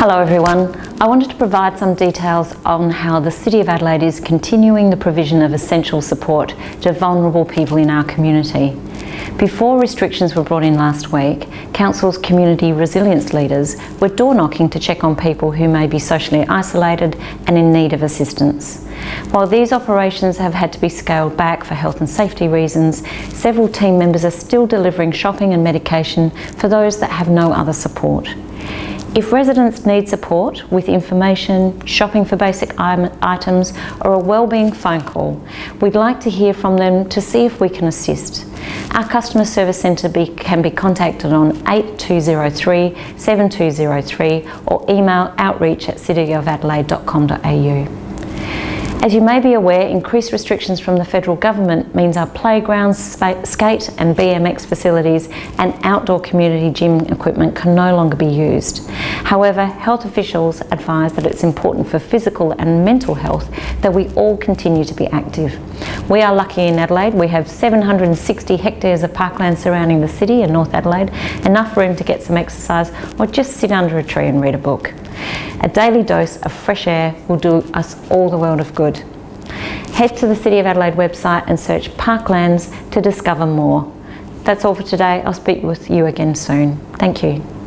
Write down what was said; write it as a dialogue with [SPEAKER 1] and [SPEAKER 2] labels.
[SPEAKER 1] Hello everyone. I wanted to provide some details on how the City of Adelaide is continuing the provision of essential support to vulnerable people in our community. Before restrictions were brought in last week, Council's community resilience leaders were door knocking to check on people who may be socially isolated and in need of assistance. While these operations have had to be scaled back for health and safety reasons, several team members are still delivering shopping and medication for those that have no other support. If residents need support with information, shopping for basic items or a wellbeing phone call, we'd like to hear from them to see if we can assist. Our customer service centre be, can be contacted on 8203 7203 or email outreach at cityofadelaide.com.au. As you may be aware, increased restrictions from the federal government means our playgrounds, skate and BMX facilities and outdoor community gym equipment can no longer be used. However, health officials advise that it's important for physical and mental health that we all continue to be active. We are lucky in Adelaide, we have 760 hectares of parkland surrounding the city in North Adelaide, enough room to get some exercise or just sit under a tree and read a book. A daily dose of fresh air will do us all the world of good. Head to the City of Adelaide website and search Parklands to discover more. That's all for today. I'll speak with you again soon. Thank you.